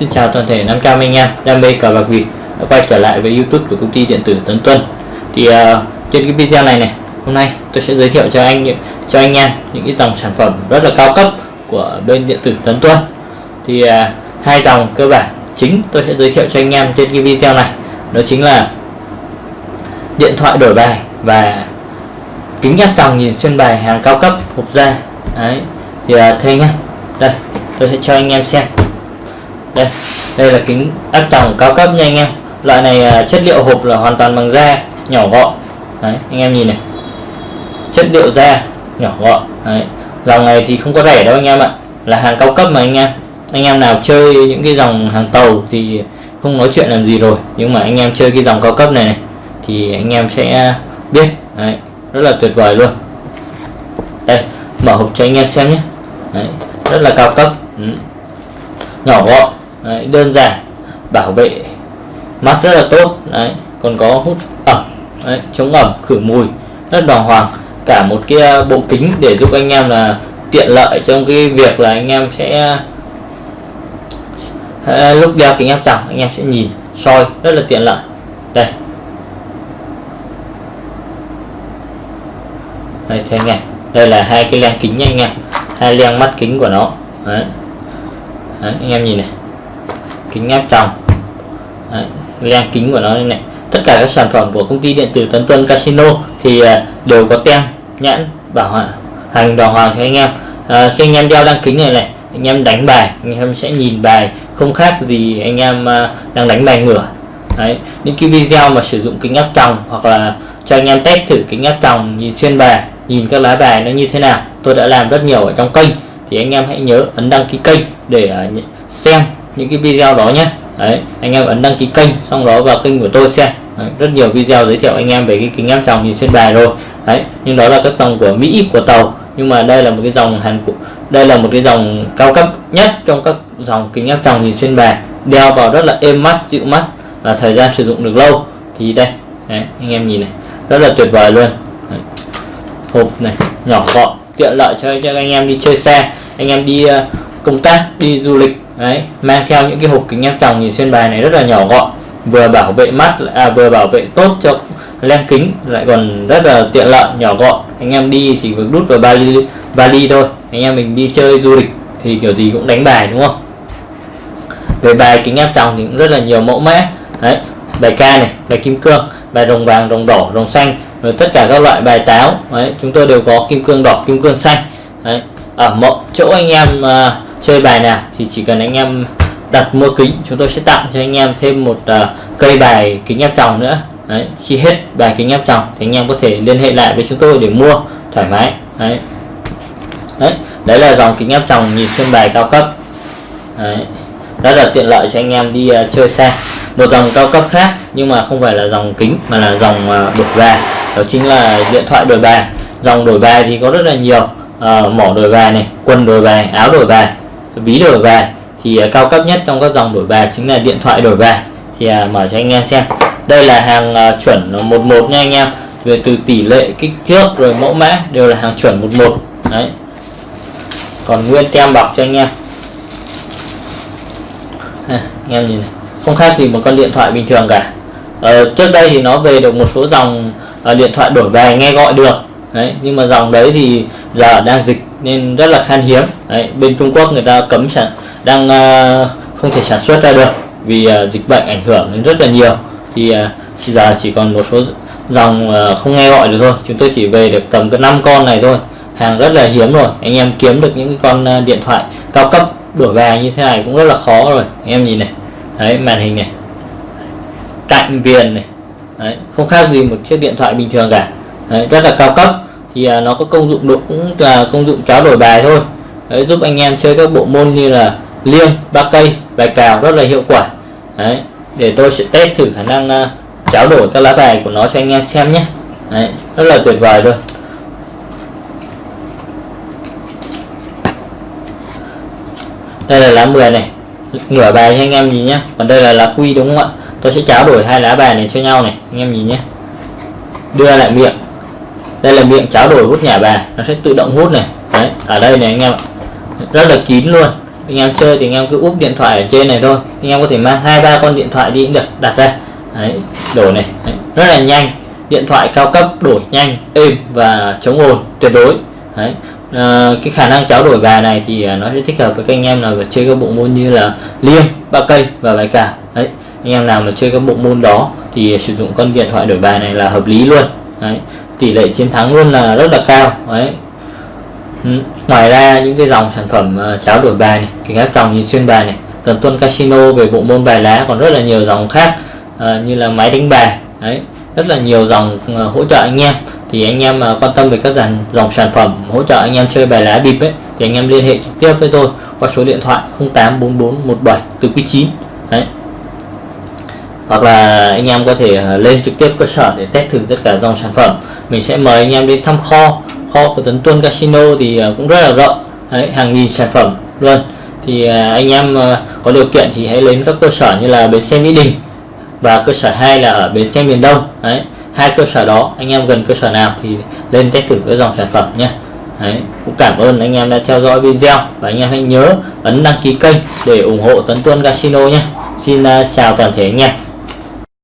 Xin chào toàn thể 500 anh em đam mê cờ bạc vịt đã quay trở lại với YouTube của công ty điện tử Tấn Tuân. Thì uh, trên cái video này này, hôm nay tôi sẽ giới thiệu cho anh cho anh em những cái dòng sản phẩm rất là cao cấp của bên điện tử Tấn Tuân. Thì uh, hai dòng cơ bản chính tôi sẽ giới thiệu cho anh em trên cái video này, đó chính là điện thoại đổi bài và kính áp tròng nhìn xuyên bài hàng cao cấp hộp da. Đấy. Thì ờ, uh, thưa anh em, đây tôi sẽ cho anh em xem đây đây là kính áp tròng cao cấp nha anh em. Loại này à, chất liệu hộp là hoàn toàn bằng da nhỏ gọn. Đấy anh em nhìn này. Chất liệu da nhỏ gọn. Đấy dòng này thì không có rẻ đâu anh em ạ. Là hàng cao cấp mà anh em. Anh em nào chơi những cái dòng hàng tàu thì không nói chuyện làm gì rồi. Nhưng mà anh em chơi cái dòng cao cấp này này thì anh em sẽ biết. Đấy rất là tuyệt vời luôn. Đây mở hộp cho anh em xem nhé. Đấy, rất là cao cấp. Ừ. nhỏ gọn đấy, đơn giản bảo vệ mắt rất là tốt. Đấy còn có hút ẩm. Đấy, chống ẩm khử mùi rất đàng hoàng. Cả một cái à, bộ kính để giúp anh em là tiện lợi trong cái việc là anh em sẽ à, lúc đeo kính áp tròng anh em sẽ nhìn soi rất là tiện lợi. Đây. Đây thế anh em. Đây là hai cái len kính nha anh em. Hai len mắt kính của nó. Đấy. Đấy, anh em nhìn này kính áp tròng. Đấy, len kính của nó đây này. Tất cả các sản phẩm của công ty điện tử Tấn Tuân Casino thì à, đều có tem nhãn bảo hành đàng hoàng cho anh em. À, khi anh em đeo đăng kính này này anh em đánh bài anh em sẽ nhìn bài không khác gì anh em à, đang đánh bài ngửa. Đấy, những cái video mà sử dụng kính áp tròng hoặc là cho anh em test thử kính áp tròng nhìn xuyên bài nhìn các lá bài nó như thế nào tôi đã làm rất nhiều ở trong kênh. Thì anh em hãy nhớ ấn đăng ký kênh để à, xem những cái video đó nhé. Đấy anh em ấn đăng ký kênh xong đó vào kênh của tôi xem. Đấy, rất nhiều video giới thiệu anh em về cái kính áp tròng nhìn xuyên bài rồi. Đấy nhưng đó là các dòng của Mỹ của tàu. Nhưng mà đây là một cái dòng Hàn Quốc đây là một cái dòng cao cấp nhất trong các dòng kính áp tròng nhìn xuyên bài. Đeo vào rất là êm mắt dịu mắt và thời gian sử dụng được lâu. Thì đây đấy, anh em nhìn này rất là tuyệt vời luôn. Đấy. hộp này nhỏ gọn tiện lợi cho, cho anh em đi chơi xe anh em đi uh, công tác đi du lịch đấy mang theo những cái hộp kính áp tròng nhìn xuyên bài này rất là nhỏ gọn vừa bảo vệ mắt à, vừa bảo vệ tốt cho len kính lại còn rất là tiện lợi nhỏ gọn. Anh em đi chỉ việc đút vào vali vali thôi anh em mình đi chơi du lịch thì kiểu gì cũng đánh bài đúng không? Về bài kính áp tròng thì cũng rất là nhiều mẫu mã. Đấy bài ca này bài kim cương bài rồng vàng rồng đỏ rồng xanh rồi tất cả các loại bài táo. Đấy chúng tôi đều có kim cương đỏ kim cương xanh. Đấy ở mỗi chỗ anh em uh, chơi bài nào thì chỉ cần anh em đặt mua kính chúng tôi sẽ tặng cho anh em thêm một uh, cây bài kính áp tròng nữa. Đấy khi hết bài kính áp tròng thì anh em có thể liên hệ lại với chúng tôi để mua thoải mái. Đấy. Đấy đấy là dòng kính áp tròng nhìn xuyên bài cao cấp. Đấy rất là tiện lợi cho anh em đi uh, chơi xe. Một dòng cao cấp khác nhưng mà không phải là dòng kính mà là dòng uh, đổi bài. Đó chính là điện thoại đổi bài. Dòng đổi bài thì có rất là nhiều uh, mỏ đổi bài này quần đổi bài áo đổi bài ví đổi về. Thì uh, cao cấp nhất trong các dòng đổi về chính là điện thoại đổi về. Thì uh, mở cho anh em xem. Đây là hàng uh, chuẩn 11 nha anh em. Về từ tỷ lệ kích thước rồi mẫu mã đều là hàng chuẩn 11 đấy. Còn nguyên tem bọc cho anh em. À, anh em nhìn này. Không khác gì một con điện thoại bình thường cả. Ờ, trước đây thì nó về được một số dòng uh, điện thoại đổi về nghe gọi được đấy nhưng mà dòng đấy thì giờ đang dịch nên rất là khan hiếm. Đấy, bên Trung Quốc người ta cấm sản đang uh, không thể sản xuất ra được vì uh, dịch bệnh ảnh hưởng đến rất là nhiều. Thì uh, giờ chỉ còn một số dòng uh, không nghe gọi được thôi. Chúng tôi chỉ về được tầm cái năm con này thôi. Hàng rất là hiếm rồi. Anh em kiếm được những con uh, điện thoại cao cấp đổi về như thế này cũng rất là khó rồi. Anh em nhìn này. Đấy màn hình này. Cạnh viền này. Đấy, không khác gì một chiếc điện thoại bình thường cả đấy, rất là cao cấp. Thì à, nó có công dụng độ cũng là công dụng cháo đổi bài thôi. Đấy, giúp anh em chơi các bộ môn như là liêng ba cây bài cào rất là hiệu quả. Đấy, để tôi sẽ test thử khả năng à, uh, cháo đổi các lá bài của nó cho anh em xem nhé. Đấy, rất là tuyệt vời luôn. Đây là lá 10 này. Ngửa bài cho anh em nhìn nhé. Còn đây là lá quy đúng không ạ? Tôi sẽ tráo đổi hai lá bài này cho nhau này. Anh em nhìn nhé. Đưa lại miệng đây là miệng cháo đổi hút nhà bà. Nó sẽ tự động hút này. Đấy ở đây này anh em rất là kín luôn. Anh em chơi thì anh em cứ úp điện thoại ở trên này thôi. Anh em có thể mang hai ba con điện thoại đi cũng được đặt ra. Đấy đổi này. Đấy. rất là nhanh. Điện thoại cao cấp đổi nhanh êm và chống ồn tuyệt đối. Đấy à, cái khả năng cháo đổi bài này thì ờ, nó sẽ thích hợp với các anh em nào chơi các bộ môn như là liêng ba cây và bài cả đấy anh em nào mà chơi các bộ môn đó thì sử dụng con điện thoại đổi bài này là hợp lý luôn. Đấy tỷ lệ chiến thắng luôn là rất là cao, đấy. Ừ. ngoài ra những cái dòng sản phẩm ờ, cháo đổi bài này, kính áp tròng nhìn xuyên bài này, tuần tuân casino về bộ môn bài lá, còn rất là nhiều dòng khác ờ, như là máy đánh bài, đấy. Rất là nhiều dòng ờ, hỗ trợ anh em. Thì anh em mà quan tâm về các dàn, dòng sản phẩm hỗ trợ anh em chơi bài lá bịp ấy, thì anh em liên hệ trực tiếp với tôi qua số điện thoại 084417 từ quý 9 đấy. Hoặc là anh em có thể lên trực tiếp cơ sở để test thử tất cả dòng sản phẩm mình sẽ mời anh em đến thăm kho. Kho của Tấn Tuân Casino thì ờ, cũng rất là rộng. Đấy, hàng nghìn sản phẩm luôn. Thì ờ, anh em ờ, có điều kiện thì hãy đến các cơ sở như là bến xe Mỹ Đình và cơ sở 2 là ở bến xe miền Đông. Đấy, hai cơ sở đó anh em gần cơ sở nào thì lên test thử cái dòng sản phẩm nhé. Đấy, cũng cảm ơn anh em đã theo dõi video và anh em hãy nhớ ấn đăng ký kênh để ủng hộ Tấn Tuân Casino nhé. Xin chào toàn thể anh em.